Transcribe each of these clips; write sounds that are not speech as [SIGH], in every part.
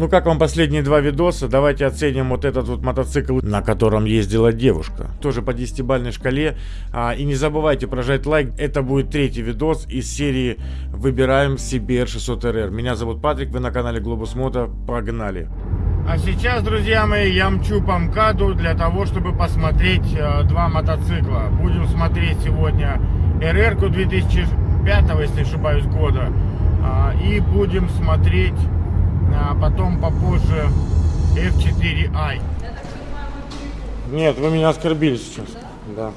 Ну как вам последние два видоса? Давайте оценим вот этот вот мотоцикл, на котором ездила девушка. Тоже по 10-бальной шкале. А, и не забывайте прожать лайк. Это будет третий видос из серии «Выбираем себе R600RR». Меня зовут Патрик, вы на канале Globus Moto. Погнали! А сейчас, друзья мои, я мчу по МКАДу для того, чтобы посмотреть э, два мотоцикла. Будем смотреть сегодня RR-ку 2005, если не ошибаюсь, года. А, и будем смотреть а потом попозже F4i. Нет, вы меня оскорбили сейчас. Да.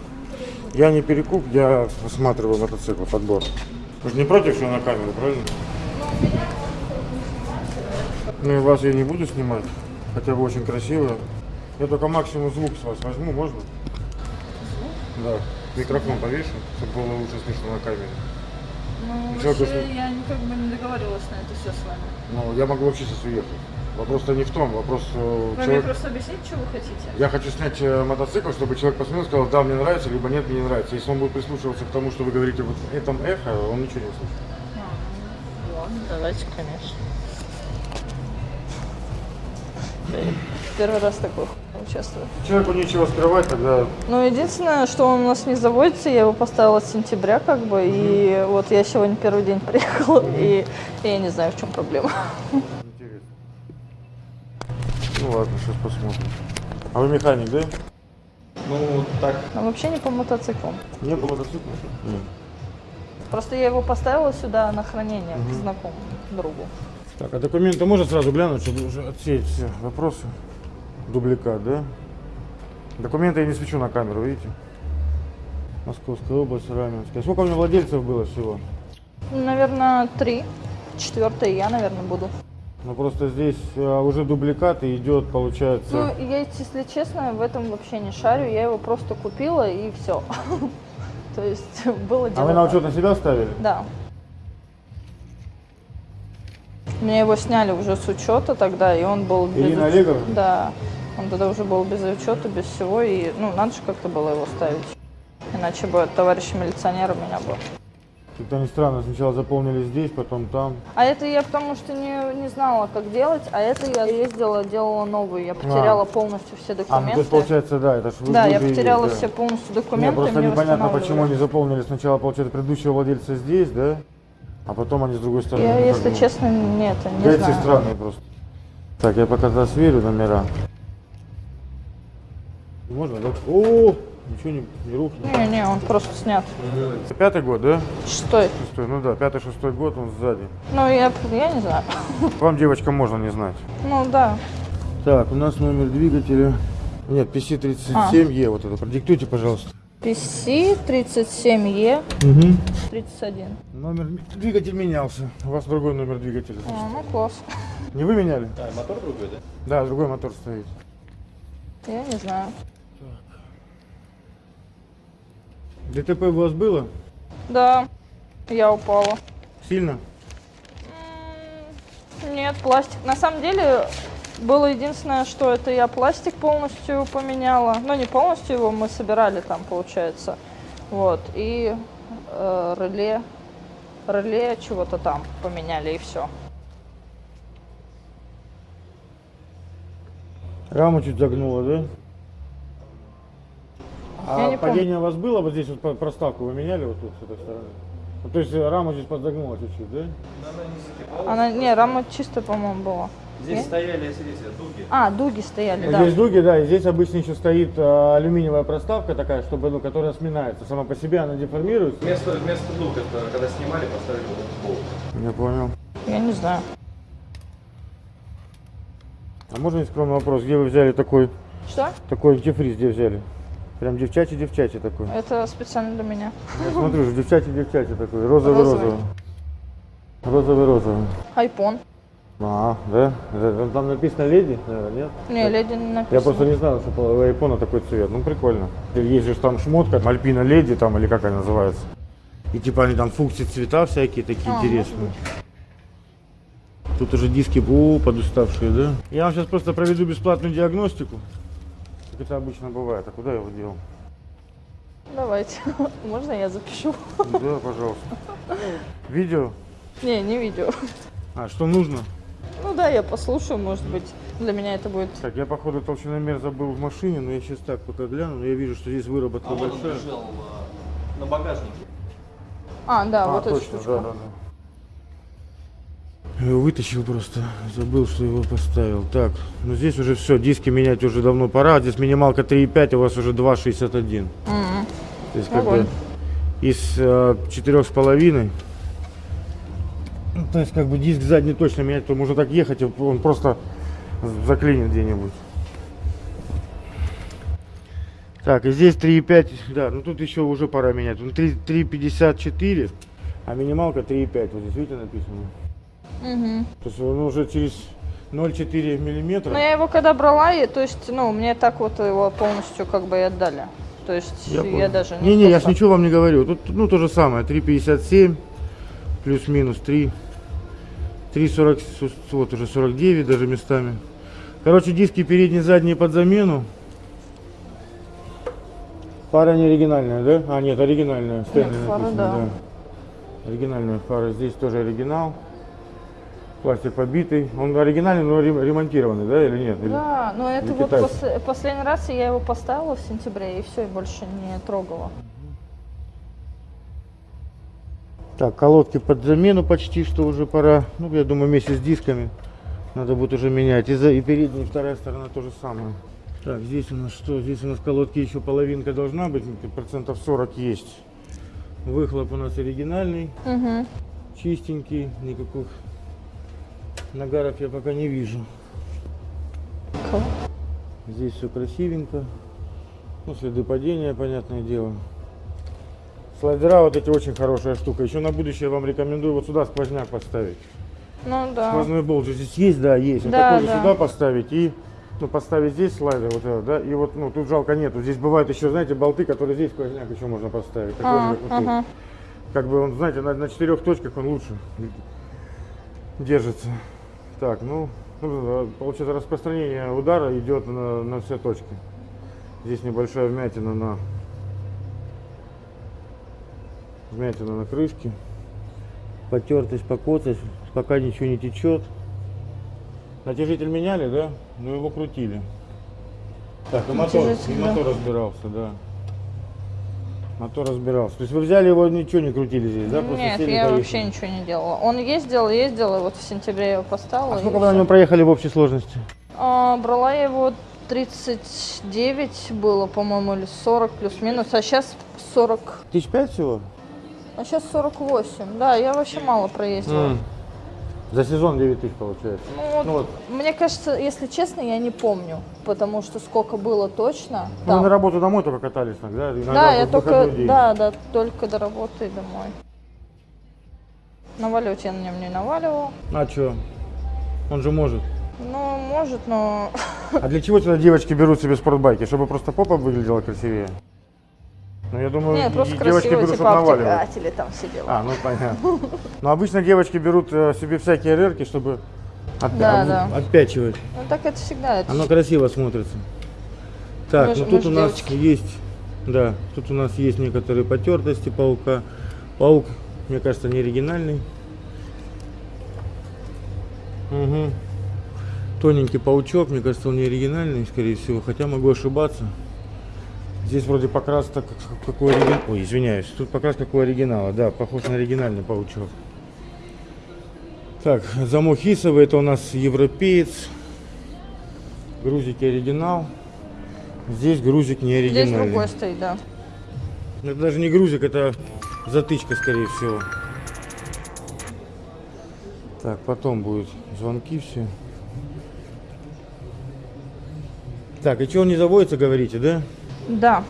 Я не перекуп, я осматриваю мотоцикл, подбор. Вы же не против, что на камеру, правильно? Ну и вас я не буду снимать, хотя вы очень красивые. Я только максимум звук с вас возьму, можно? Да. Микрофон повешу, чтобы было лучше слышно на камере. Ну, вообще, что... я как бы не договаривалась на это все с вами. Ну, я могу вообще сейчас уехать. Вопрос-то не в том, вопрос... Э, вы человек... мне просто объяснить, что вы хотите? Я хочу снять э, мотоцикл, чтобы человек посмотрел и сказал, да, мне нравится, либо нет, мне не нравится. Если он будет прислушиваться к тому, что вы говорите вот в этом эхо, он ничего не услышит. А, ладно, давайте, конечно. Первый раз такой участвую. Человеку нечего скрывать, тогда... Ну, единственное, что он у нас не заводится, я его поставила с сентября, как бы, mm -hmm. и вот я сегодня первый день приехала, mm -hmm. и, и я не знаю, в чем проблема. Интересно. Ну ладно, сейчас посмотрим. А вы механик, да? Ну, так. А вообще не по мотоциклам. Не по мотоциклам? Нет. Просто я его поставила сюда на хранение угу. к знакомому другу. Так, а документы можно сразу глянуть, чтобы уже отсеять все вопросы? Дубликат, да? Документы я не свечу на камеру, видите? Московская область, Раменская. Сколько у меня владельцев было всего? Наверное, три. Четвертый я, наверное, буду. Ну просто здесь а, уже дубликат и идет, получается. Ну, я, если честно, в этом вообще не шарю. Я его просто купила и все. [LAUGHS] То есть было дело. А вы на учет на себя ставили? Да. Мне его сняли уже с учета тогда, и он был... Ирина. Олеговна? Да. Он тогда уже был без учета, без всего, и, ну, надо же как-то было его ставить. Иначе бы товарищ милиционер у меня был. Как-то не странно, сначала заполнили здесь, потом там. А это я потому что не, не знала, как делать, а это я ездила, делала новую, я потеряла а. полностью все документы. А, ну, то есть получается, да, это же Да, я потеряла да. все полностью документы. Мне просто непонятно, почему они заполнили сначала, получается, предыдущего владельца здесь, да? А потом они с другой стороны. Я, если честно, нет, не да знаю. Эти странные просто. Так, я пока сверю номера. Можно, да? О, ничего не, не рухнет. Не, не, он просто снят. Пятый год, да? Шестой. Шестой, ну да, пятый, шестой год, он сзади. Ну, я, я не знаю. [LAUGHS] Вам, девочкам, можно не знать. Ну, да. Так, у нас номер двигателя. Нет, PC37E, а. вот это. Продиктуйте, пожалуйста. PC 37E угу. 31. Номер двигатель менялся. У вас другой номер двигателя. А, ну класс. Не вы меняли? А, мотор другой, да? Да, другой мотор стоит. Я не знаю. Так. ДТП у вас было? Да, я упала. Сильно? Нет, пластик. На самом деле, было единственное, что это я пластик полностью поменяла. Ну, не полностью его, мы собирали там, получается. Вот, и э, реле, реле чего-то там поменяли, и все. Раму чуть загнула, да? А падение помню. у вас было? Вот здесь вот проставку вы меняли вот тут с этой стороны? Ну, то есть раму здесь подзагнула чуть-чуть, да? Она, не, рама чисто, по-моему, была. Здесь Нет? стояли, смотрите, дуги. А, дуги стояли, да. Здесь дуги, да, и здесь обычно еще стоит а, алюминиевая проставка такая, чтобы, ну, которая сминается. Сама по себе она деформируется. Вместо, вместо дуг, это когда снимали, поставили вот болт. Я понял. Я не знаю. А можно не скромный вопрос, где вы взяли такой? Что? Такой антифриз где взяли? Прям девчачий-девчачий такой. Это специально для меня. Я смотрю, девчачий-девчачий такой, розовый-розовый. Розовый-розовый. Айпон. А, да? Там написано леди, нет? Не, леди не написано. Я просто не знал, что у айфона такой цвет. Ну, прикольно. Есть же там шмотка, Альпина леди там, или как она называется. И типа они там функции цвета всякие такие а, интересные. Тут уже диски БУ подуставшие, да? Я вам сейчас просто проведу бесплатную диагностику. Как это обычно бывает. А куда я его делал? Давайте. [LAUGHS] Можно я запишу? Да, пожалуйста. Видео? Не, не видео. А, что нужно? Ну да, я послушаю, может быть, для меня это будет... Так, я походу толщиномер забыл в машине, но я сейчас так пока гляну, но я вижу, что здесь выработка А вот он большая. лежал а, на багажнике. А, да, А, вот эта точно, штучка. да, да, да. Его вытащил просто, забыл, что его поставил. Так, ну здесь уже все, диски менять уже давно пора. Здесь минималка 3,5, а у вас уже 2,61. Мгм. То есть как бы из э, четырех с половиной. То есть как бы диск задний точно менять, то можно так ехать, он просто заклинит где-нибудь. Так, и здесь 3,5, да, ну тут еще уже пора менять. Он 3 3,54, а минималка 3,5. Вот здесь видите написано. Мгм. То есть он уже через 0,4 миллиметра. Но я его когда брала, и, то есть, ну, мне так вот его полностью как бы и отдали. То есть я, понял. даже не... Не-не, я ж ничего вам не говорю. Тут ну то же самое. 3,57 плюс-минус 3. 3,40, с- вот уже 49 даже местами. Короче, диски передние, задние под замену. Пара не оригинальная, да? А, нет, оригинальная. Стэнли фара, написано, да. Оригинальная фара. Здесь тоже оригинал. Пластик побитый. Он оригинальный, но рем- ремонтированный, да, или нет? Или- Да, но это или вот пос- последний раз я его поставила в сентябре, и все, и больше не трогала. Так, колодки под замену почти что уже пора. Ну, я думаю, вместе с дисками надо будет уже менять. И, за, и передняя, и вторая сторона то же самое. Так, здесь у нас что? Здесь у нас колодки еще половинка должна быть, ну, процентов 40 есть. Выхлоп у нас оригинальный, Угу. чистенький, никаких нагаров я пока не вижу. Здесь все красивенько. Ну, следы падения, понятное дело. Слайдера вот эти очень хорошая штука. Еще на будущее вам рекомендую вот сюда сквозняк поставить. Ну да. Сквозной болт же здесь есть, да, есть. Вот Да, такой же да. сюда поставить и ну, поставить здесь слайдер, вот этот, да, и вот, ну, тут жалко нету. Здесь бывают еще, знаете, болты, которые здесь сквозняк еще можно поставить. Такой А, же, вот тут. ага. Как бы он, знаете, на, на четырех точках он лучше держится. Так, ну, ну, получается, распространение удара идет на, на все точки. Здесь небольшая вмятина на вмятина на крышке. Потертость, покоцость, пока ничего не течет. Натяжитель меняли, да? Ну его крутили. Так, и мотор, и мотор разбирался, да. Мотор разбирался. То есть вы взяли его, ничего не крутили здесь, да? Просто Нет, я поехали. вообще ничего не делала. Он ездил, ездил, и вот в сентябре я его поставила. А сколько вы на нем проехали в общей сложности? А, брала я его 39 было, по-моему, или 40 плюс-минус, а сейчас 40. Тысяч пять всего? А сейчас 48. Да, я вообще мало проездила. М. За сезон 9 тысяч получается. Ну, Ну вот. Мне кажется, если честно, я не помню, потому что сколько было точно. Ну, там. вы на работу домой только катались, так, да? Иногда Да, я только, день. да, да, только до работы и домой. Наваливать я на нем не наваливала. А что? Он же может. Ну, может, но... А для чего тогда девочки берут себе спортбайки? Чтобы просто попа выглядела красивее? Ну, я думаю, Нет, просто девочки красиво, берут, типа наваливать. там дела. А, ну понятно. Но обычно девочки берут э, себе всякие рерки, чтобы отпя- Да, да. отпячивать. Ну, так это всегда. Это Оно красиво смотрится. Так, Мы ну тут у нас девочки. есть, да, тут у нас есть некоторые потертости паука. Паук, мне кажется, не оригинальный. Угу. Тоненький паучок, мне кажется, он не оригинальный, скорее всего, хотя могу ошибаться. Здесь вроде покрас так, как, как у оригинала. Ой, извиняюсь, тут покрас как у оригинала, да, похож на оригинальный паучок. Так, замок хисовый, это у нас европеец. Грузики оригинал. Здесь грузик не Здесь оригинальный. другой стоит, да. Это даже не грузик, это затычка, скорее всего. Так, потом будут звонки все. Так, и что он не заводится, говорите, да? Да.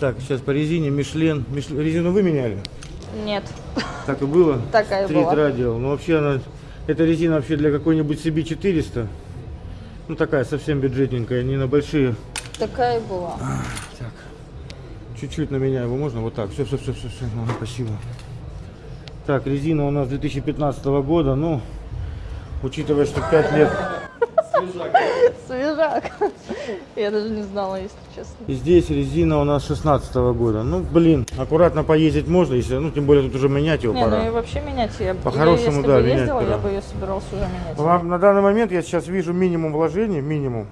Так, сейчас по резине Мишлен. Миш- Резину вы меняли? Нет. Так и было? [LAUGHS] Такая Стрит была. радио. Ну вообще она, эта резина вообще для какой-нибудь CB400. Ну такая совсем бюджетненькая, не на большие. Такая и была. Так, чуть-чуть на меня его можно вот так. Все, все, все, все, все. спасибо. Так, резина у нас 2015 года. Ну, учитывая, что 5 лет, Свежак. Свежак. [LAUGHS] Я даже не знала, если честно. И здесь резина у нас 16 года. Ну, блин, аккуратно поездить можно, если, ну, тем более тут уже менять его Не, пора. ну и вообще менять я, По-хорошему, да, бы менять ездила, пора. я бы ее собиралась уже менять. Вам на данный момент я сейчас вижу минимум вложений, минимум.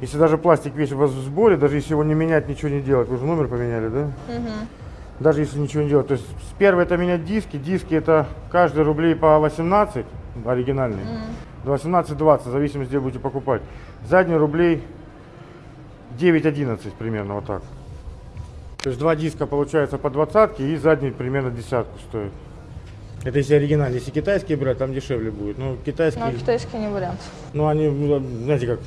Если даже пластик весь у вас в сборе, даже если его не менять, ничего не делать, вы же номер поменяли, да? Мгм. Даже если ничего не делать. То есть с первой это менять диски, диски это каждый рублей по 18, оригинальный. 18-20, в зависимости, где будете покупать. Задний рублей 9-11 примерно, вот так. То есть два диска получается по двадцатке и задний примерно десятку стоит. Это если оригинальный. Если китайские брать, там дешевле будет. Ну, китайские... Но китайский не вариант. Ну, они, ну, знаете, как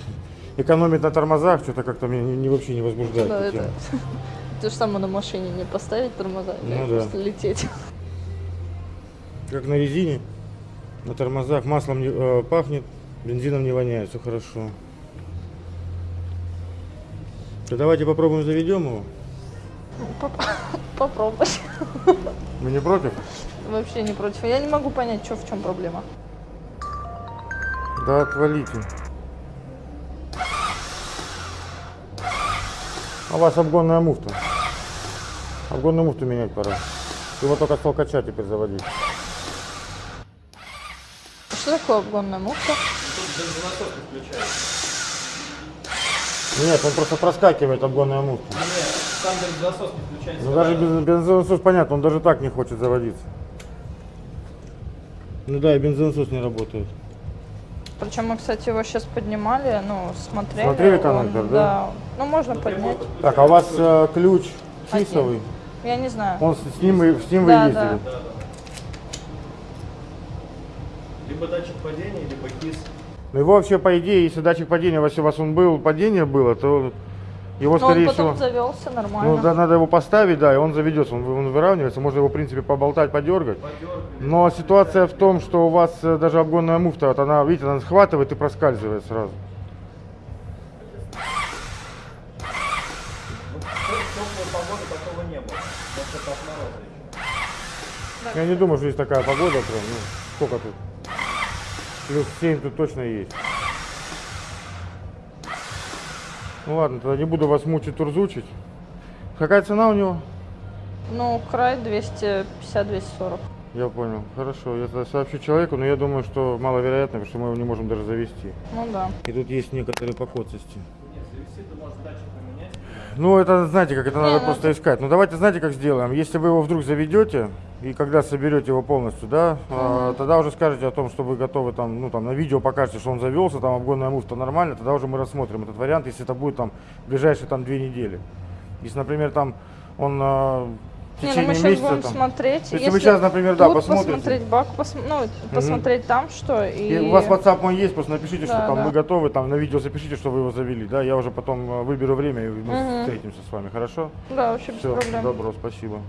экономят на тормозах, что-то как-то меня не, не- вообще не возбуждает. Да, это... [LAUGHS] То же самое на машине не поставить тормоза, Ну и да. просто лететь. Как на резине, на тормозах, маслом не, э, пахнет, бензином не воняет, все хорошо. То давайте попробуем заведем его. Поп- [LAUGHS] Попробовать. Вы не против? Вообще не против. Я не могу понять, что в чем проблема. Да отвалите. А у вас обгонная муфта. Обгонную муфту менять пора. Его только с толкача теперь заводить. Что такое обгонная муфта? Бензонасос не включается. Нет, он просто проскакивает обгонная муфта. Нет, сам бензонасос не включается. Ну даже без бензонасос понятно, он даже так не хочет заводиться. Ну да, и бензонасос не работает. Причем мы, кстати, его сейчас поднимали, ну, смотрели. Смотрели он- коннектор, да? Ну, можно поднять. Так, а у вас э, ключ Один. кисовый? Я не знаю. Он с, с ним, с ним Да, вы ездили? да. Либо датчик падения, либо КИС. Ну его вообще, по идее, если датчик падения, если у вас он был, падение было, то его, Но он скорее потом всего... завелся нормально. Ну, да, надо его поставить, да, и он заведется, он, он выравнивается, можно его, в принципе, поболтать, подергать. Подергали. Но ситуация в том, что у вас э, даже обгонная муфта, вот она, видите, она схватывает и проскальзывает сразу. Ну. Я не думаю, что есть такая погода прям, ну, сколько тут? Плюс 7 тут точно есть. Ну ладно, тогда не буду вас мучить, турзучить. Какая цена у него? Ну, край 250-240. Я понял. Хорошо, я тогда сообщу человеку, но я думаю, что маловероятно, потому что мы его не можем даже завести. Ну да. И тут есть некоторые покоцости. Нет, завести ты можешь поменять. Ну, это, знаете, как это Не, надо ну просто искать. Ну, давайте, знаете, как сделаем? Если вы его вдруг заведете, и когда соберете его полностью, да, а, тогда уже скажете о том, что вы готовы там, ну, там, на видео покажете, что он завелся, там, обгонная муфта нормально, тогда уже мы рассмотрим этот вариант, если это будет там в ближайшие там две недели. Если, например, там он а, в Не, ну течение мы сейчас месяца будем там... смотреть. Если вы сейчас, например, да, посмотрите. посмотреть бак, пос- ну, посмотреть там что. И, И у вас WhatsApp мой есть, просто напишите, что Да, там да. вы готовы, там на видео запишите, что вы его завели, да, я уже потом а, выберу время и мы Мгм. встретимся с вами, хорошо? Да, вообще без Все, проблем. добро, спасибо.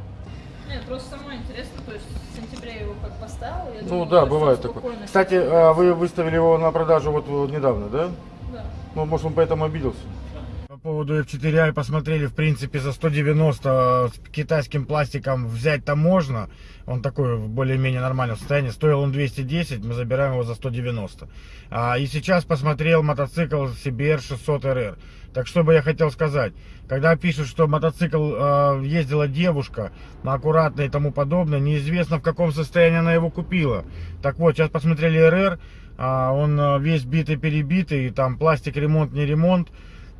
Нет, просто самое интересно, то есть в сентябре его как поставила. Я Ну думала, да, бывает такое. спокойно. Кстати, а, вы выставили его на продажу вот, вот недавно, да? Да. Ну, может, он поэтому обиделся. По поводу F4i посмотрели, в принципе, за 190 с китайским пластиком взять-то можно. Он такой в более-менее нормальном состоянии. Стоил он 210, мы забираем его за 190. А, и сейчас посмотрел мотоцикл CBR 600 RR. Так что бы я хотел сказать. Когда пишут, что мотоцикл э, ездила девушка, аккуратно и тому подобное, неизвестно в каком состоянии она его купила. Так вот, сейчас посмотрели РР, а, он э, весь битый-перебитый, там пластик ремонт, не ремонт.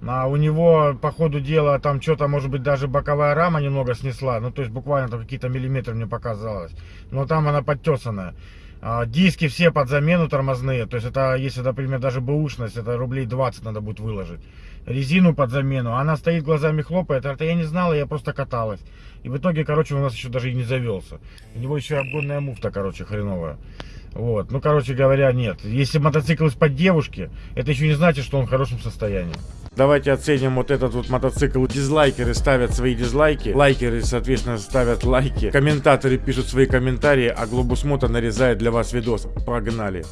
А у него, по ходу дела, там что-то, может быть, даже боковая рама немного снесла. Ну, то есть буквально там какие-то миллиметры мне показалось. Но там она подтесанная. А, Диски все под замену тормозные. То есть это, если, например, даже бэушность, это рублей 20 надо будет выложить. Резину под замену. Она стоит глазами хлопает. Это я не знала, я просто каталась. И в итоге, короче, у нас еще даже и не завелся. У него еще обгонная муфта, короче, хреновая. Вот, ну, короче говоря, нет. Если мотоцикл из-под девушки, это еще не значит, что он в хорошем состоянии. Давайте оценим вот этот вот мотоцикл. Дизлайкеры ставят свои дизлайки, лайкеры, соответственно, ставят лайки, комментаторы пишут свои комментарии, а Глобус Мото нарезает для вас видос. Погнали!